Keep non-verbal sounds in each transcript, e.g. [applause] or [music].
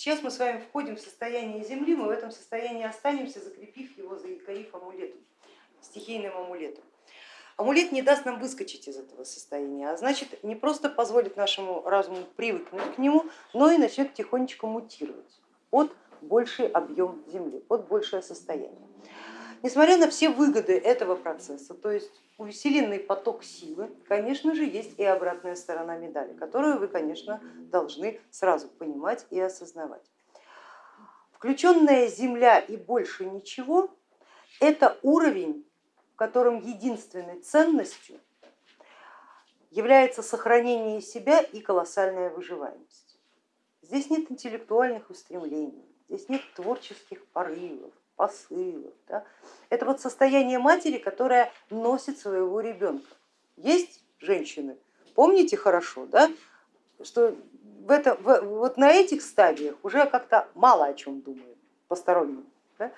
сейчас мы с вами входим в состояние Земли, мы в этом состоянии останемся, закрепив его, заикарив амулетом, стихийным амулетом. Амулет не даст нам выскочить из этого состояния, а значит не просто позволит нашему разуму привыкнуть к нему, но и начнет тихонечко мутировать под больший объем Земли, под большее состояние. Несмотря на все выгоды этого процесса, то есть усиленный поток силы, конечно же, есть и обратная сторона медали, которую вы, конечно, должны сразу понимать и осознавать. Включенная Земля и больше ничего, это уровень котором единственной ценностью является сохранение себя и колоссальная выживаемость. Здесь нет интеллектуальных устремлений, здесь нет творческих порывов, посылов. Да? Это вот состояние матери, которая носит своего ребенка. Есть женщины, помните хорошо, да, что в это, в, вот на этих стадиях уже как-то мало о чем думают посторонним. Да?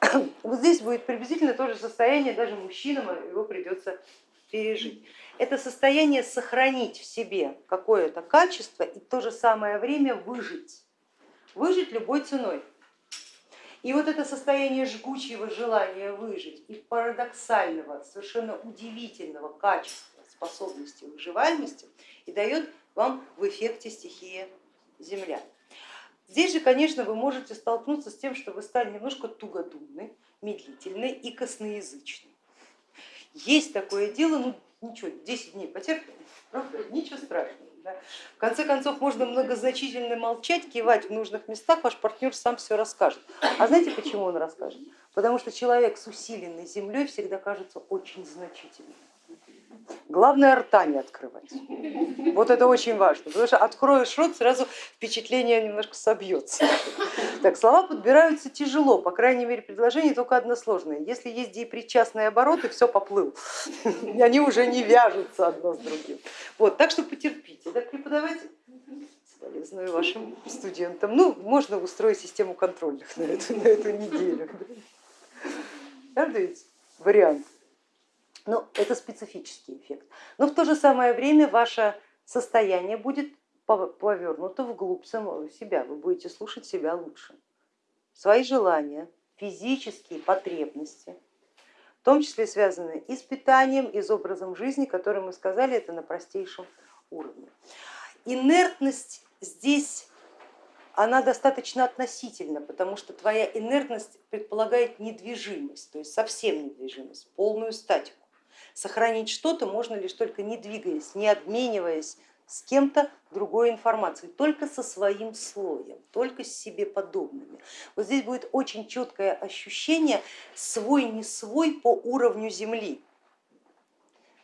[coughs] Вот здесь будет приблизительно то же состояние, даже мужчинам его придется пережить. Это состояние сохранить в себе какое-то качество и в то же самое время выжить. Выжить любой ценой. И вот это состояние жгучего желания выжить и парадоксального, совершенно удивительного качества, способности выживаемости и дает вам в эффекте стихия Земля. Здесь же, конечно, вы можете столкнуться с тем, что вы стали немножко тугодумны, медлительны и косноязычны. Есть такое дело, ну ничего, 10 дней потерпим, правда, ничего страшного. Да? В конце концов, можно многозначительно молчать, кивать в нужных местах, ваш партнер сам все расскажет. А знаете, почему он расскажет? Потому что человек с усиленной землей всегда кажется очень значительным. Главное рта не открывать. Вот это очень важно, потому что откроешь рот, сразу впечатление немножко собьется. Так, слова подбираются тяжело, по крайней мере предложение только односложное. Если есть депричастные обороты, все поплыл, они уже не вяжутся одно с другим. Вот, так что потерпите. Так, преподаватель, соболезную вашим студентам. Ну, можно устроить систему контрольных на эту, на эту неделю. Ведь вариант? Но это специфический эффект. Но в то же самое время ваше состояние будет повернуто вглубь самого себя, вы будете слушать себя лучше. Свои желания, физические потребности, в том числе связанные и с питанием, и с образом жизни, который мы сказали, это на простейшем уровне. Инертность здесь она достаточно относительна, потому что твоя инертность предполагает недвижимость, то есть совсем недвижимость, полную статику. Сохранить что-то можно лишь только не двигаясь, не обмениваясь с кем-то другой информацией, только со своим слоем, только с себе подобными. Вот здесь будет очень четкое ощущение свой не свой по уровню Земли.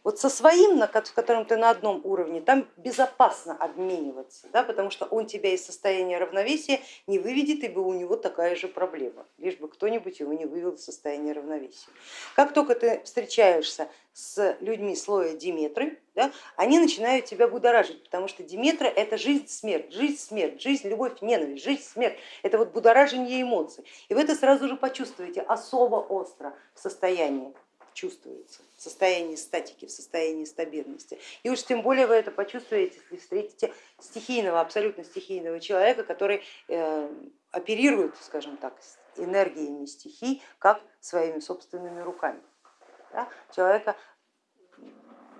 Вот со своим, в котором ты на одном уровне, там безопасно обмениваться, да, потому что он тебя из состояния равновесия не выведет, ибо у него такая же проблема, лишь бы кто-нибудь его не вывел из состояния равновесия. Как только ты встречаешься с людьми слоя Диметры, да, они начинают тебя будоражить, потому что Диметра это жизнь, смерть, жизнь, смерть, жизнь, любовь, ненависть, жизнь, смерть, это вот будоражение эмоций. И вы это сразу же почувствуете особо остро в состоянии чувствуется в состоянии статики, в состоянии стабильности. И уж тем более вы это почувствуете, если встретите стихийного, абсолютно стихийного человека, который э, оперирует, скажем так, энергиями стихий, как своими собственными руками. Да? Человека,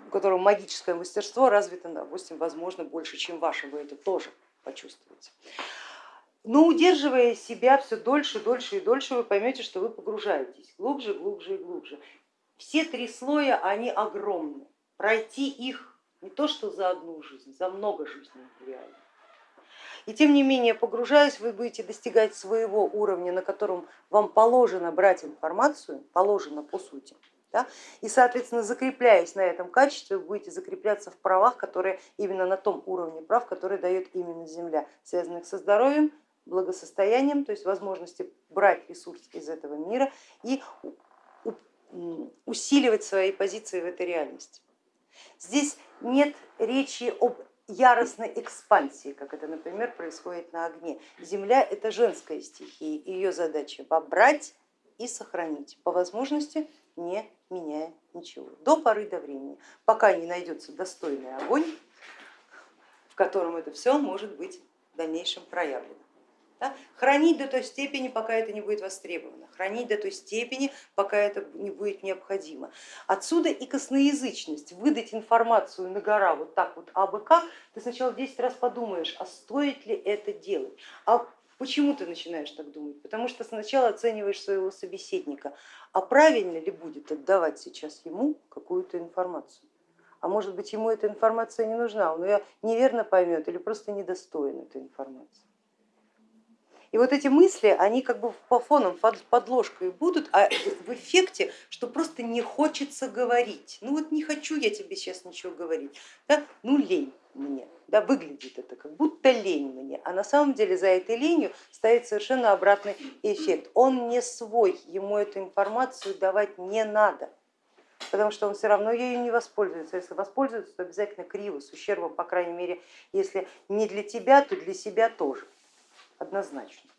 у которого магическое мастерство развито, допустим, возможно, больше, чем ваше, вы это тоже почувствуете. Но удерживая себя все дольше, дольше и дольше, вы поймете, что вы погружаетесь глубже, глубже и глубже. Все три слоя, они огромны. Пройти их не то что за одну жизнь, за много жизней реально. И тем не менее, погружаясь, вы будете достигать своего уровня, на котором вам положено брать информацию, положено по сути. Да? И, соответственно, закрепляясь на этом качестве, вы будете закрепляться в правах, которые именно на том уровне прав, который дает именно Земля, связанных со здоровьем, благосостоянием, то есть возможности брать ресурс из этого мира и усиливать свои позиции в этой реальности. Здесь нет речи об яростной экспансии, как это, например, происходит на огне. Земля это женская стихия, ее задача побрать и сохранить, по возможности не меняя ничего, до поры до времени, пока не найдется достойный огонь, в котором это все может быть в дальнейшем проявлено. Да? Хранить до той степени, пока это не будет востребовано, хранить до той степени, пока это не будет необходимо. Отсюда и косноязычность, выдать информацию на гора вот так вот абы как, ты сначала 10 раз подумаешь, а стоит ли это делать, а Почему ты начинаешь так думать? Потому что сначала оцениваешь своего собеседника, а правильно ли будет отдавать сейчас ему какую-то информацию? А может быть ему эта информация не нужна, он ее неверно поймет или просто недостоин этой информации. И вот эти мысли, они как бы по фонам, подложкой будут, а в эффекте, что просто не хочется говорить. Ну вот не хочу я тебе сейчас ничего говорить, да? ну лень мне, да, выглядит это как будто лень мне, а на самом деле за этой ленью стоит совершенно обратный эффект. Он не свой, ему эту информацию давать не надо, потому что он все равно ею не воспользуется. Если воспользуется, то обязательно криво, с ущербом, по крайней мере, если не для тебя, то для себя тоже однозначно.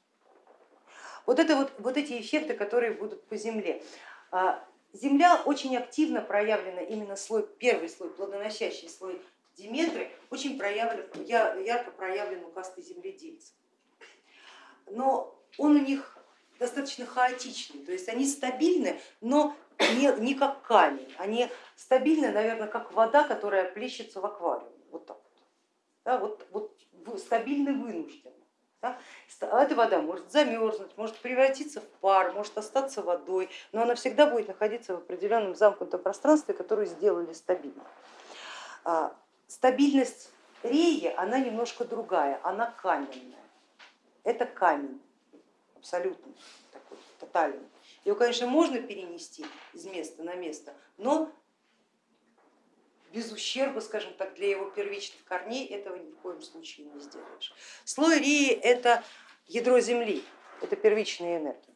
Вот, это вот, вот эти эффекты, которые будут по Земле. А, Земля очень активно проявлена, именно слой, первый слой, плодоносящий слой Диметры, очень проявлен, ярко проявлен у касты земледельцев. Но он у них достаточно хаотичный, то есть они стабильны, но не, не как камень, они стабильны, наверное, как вода, которая плещется в аквариуме, вот так вот, да, вот, вот стабильны вынужденно. Да? А эта вода может замерзнуть, может превратиться в пар, может остаться водой, но она всегда будет находиться в определенном замкнутом пространстве, которое сделали стабильным. А, стабильность реи, она немножко другая, она каменная. Это камень, абсолютно такой, тотальный. Его, конечно, можно перенести из места на место, но без ущерба, скажем так, для его первичных корней этого ни в коем случае не сделаешь. Слой Рии это ядро Земли, это первичная энергия,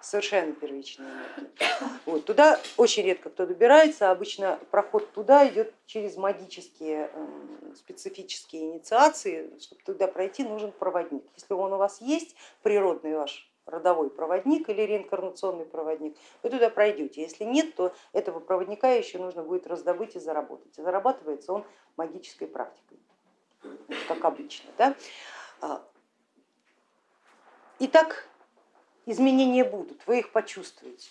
совершенно первичная энергия. Вот, туда очень редко кто добирается, обычно проход туда идет через магические эм, специфические инициации, чтобы туда пройти нужен проводник. Если он у вас есть, природный ваш родовой проводник или реинкарнационный проводник, вы туда пройдете. Если нет, то этого проводника еще нужно будет раздобыть и заработать. И зарабатывается он магической практикой, как обычно. Да? А, итак, изменения будут, вы их почувствуете.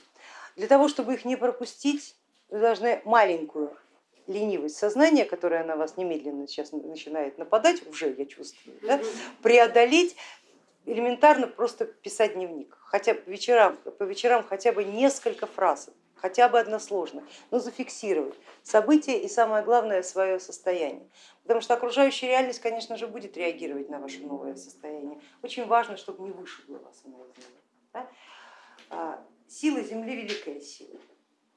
Для того, чтобы их не пропустить, вы должны маленькую ленивость сознания, которая на вас немедленно сейчас начинает нападать, уже я чувствую, да, преодолеть элементарно просто писать дневник, хотя по вечерам, по вечерам хотя бы несколько фраз, хотя бы односложно, но зафиксировать события и самое главное свое состояние. Потому что окружающая реальность, конечно же, будет реагировать на ваше новое состояние. Очень важно, чтобы не вышибло вас она из. Да? А, сила Земли великая сила,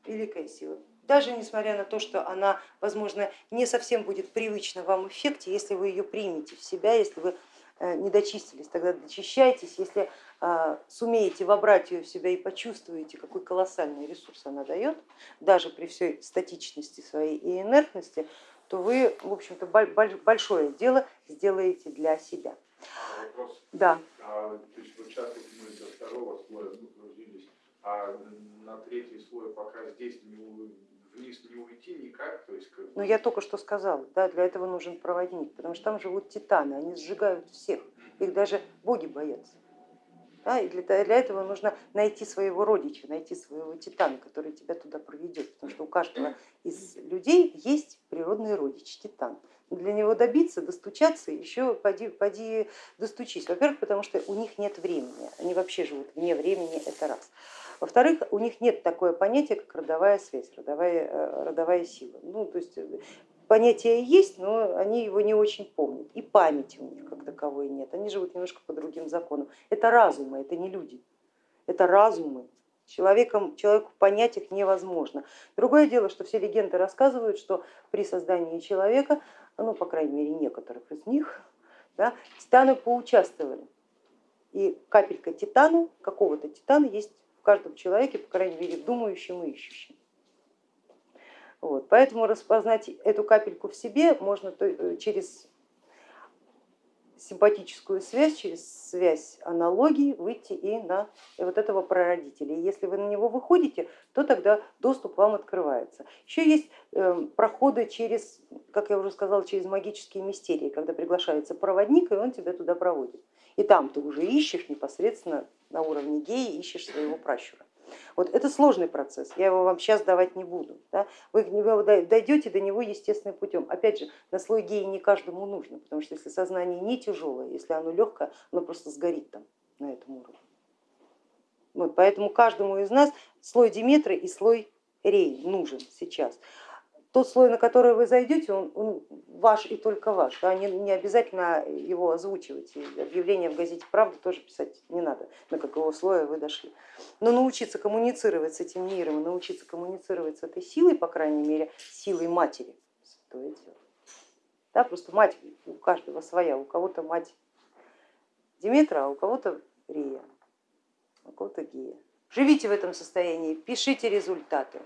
великая сила. Даже несмотря на то, что она, возможно, не совсем будет привычна вам эффекте, если вы ее примете в себя, если вы не дочистились, тогда дочищайтесь, если а, сумеете вобрать ее в себя и почувствуете, какой колоссальный ресурс она дает, даже при всей статичности своей и инертности, то вы, в общем-то, большое дело сделаете для себя. Вопрос. Да. А, то есть сейчас мы до второго слоя грузились, а на третий слой пока здесь не вниз не уйти никак. То есть, как... Ну я только что сказала, да, для этого нужен проводник, потому что там живут титаны, они сжигают всех, их даже боги боятся. Да, и для, для этого нужно найти своего родича, найти своего титана, который тебя туда проведет, потому что у каждого из людей есть природный родич, титан. Для него добиться, достучаться, еще поди, поди достучись. Во-первых, потому что у них нет времени, они вообще живут вне времени, это раз. Во-вторых, у них нет такое понятия, как родовая связь, родовая, э, родовая сила. Ну, то есть э, понятие есть, но они его не очень помнят. И памяти у них как таковой нет. Они живут немножко по другим законам. Это разумы, это не люди, это разумы. Человеком, человеку понять их невозможно. Другое дело, что все легенды рассказывают, что при создании человека, ну, по крайней мере, некоторых из них, да, титаны поучаствовали. И капелька титана, какого-то титана есть в каждом человеке, по крайней мере, думающем и ищущем. Вот, поэтому распознать эту капельку в себе можно э, через симпатическую связь, через связь аналогии выйти и на вот этого прародителя. И если вы на него выходите, то тогда доступ вам открывается. Еще есть эм, проходы через, как я уже сказала, через магические мистерии, когда приглашается проводник, и он тебя туда проводит. И там ты уже ищешь непосредственно на уровне геи, ищешь своего пращура. Вот это сложный процесс, я его вам сейчас давать не буду. Да? Вы дойдете до него естественным путем. Опять же, на слой геи не каждому нужно, потому что если сознание не тяжелое, если оно легкое, оно просто сгорит там на этом уровне. Вот, поэтому каждому из нас слой Диметры и слой Рей нужен сейчас тот слой, на который вы зайдете, он, он ваш и только ваш, да, не, не обязательно его озвучивать, и объявление в газете «Правда» тоже писать не надо, на какого слоя вы дошли. Но научиться коммуницировать с этим миром, научиться коммуницировать с этой силой, по крайней мере, силой матери, стоит дело. Да, просто мать у каждого своя, у кого-то мать Диметра, а у кого-то Рия, у кого-то Гея. Живите в этом состоянии, пишите результаты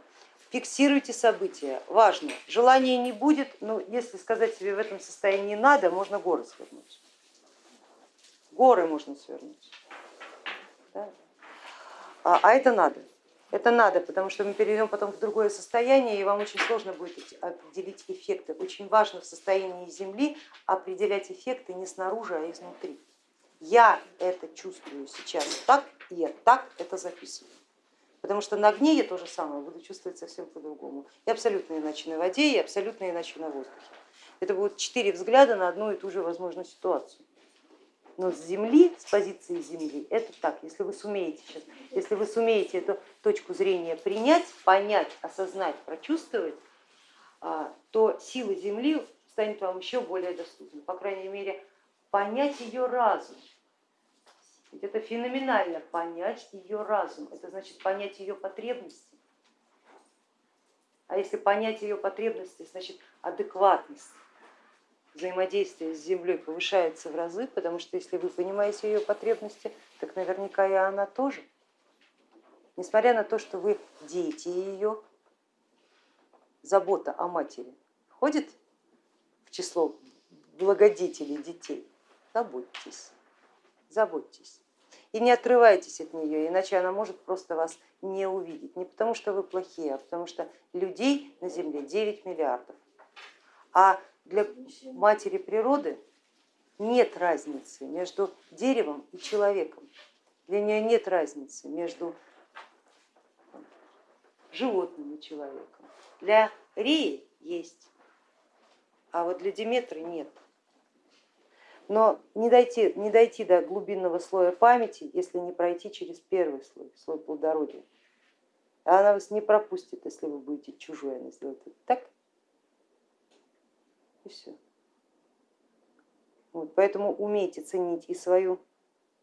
фиксируйте события, важно. Желания не будет, но если сказать себе в этом состоянии надо, можно горы свернуть. Горы можно свернуть. Да? А, а это надо. Это надо, потому что мы перейдем потом в другое состояние, и вам очень сложно будет определить эффекты. Очень важно в состоянии Земли определять эффекты не снаружи, а изнутри. Я это чувствую сейчас так, и я так это записываю. Потому что на огне я то же самое буду чувствовать совсем по-другому. И абсолютно иначе на воде, и абсолютно иначе на воздухе. Это будут четыре взгляда на одну и ту же возможную ситуацию. Но с земли, с позиции земли, это так. Если вы сумеете сейчас, если вы сумеете эту точку зрения принять, понять, осознать, прочувствовать, а, то сила земли станет вам еще более доступной. По крайней мере, понять ее разум это феноменально понять ее разум, это значит понять ее потребности. А если понять ее потребности, значит адекватность. Взаимодействия с Землей повышается в разы, потому что если вы понимаете ее потребности, так наверняка и она тоже. Несмотря на то, что вы дети ее, забота о матери входит в число благодетелей детей, заботьтесь, заботьтесь и не отрывайтесь от нее, иначе она может просто вас не увидеть. Не потому что вы плохие, а потому что людей на Земле 9 миллиардов. А для матери природы нет разницы между деревом и человеком. Для нее нет разницы между животным и человеком. Для Рии есть, а вот для Диметры нет но не дойти, не дойти до глубинного слоя памяти, если не пройти через первый слой, слой плодородия. А она вас не пропустит, если вы будете чужой, она сделает так и все. Вот, поэтому умейте ценить и свою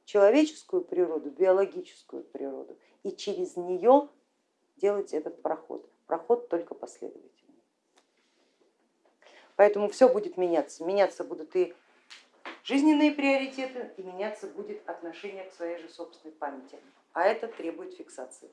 человеческую природу, биологическую природу, и через нее делать этот проход. Проход только последовательный. Поэтому все будет меняться. Меняться будут и жизненные приоритеты и меняться будет отношение к своей же собственной памяти, а это требует фиксации.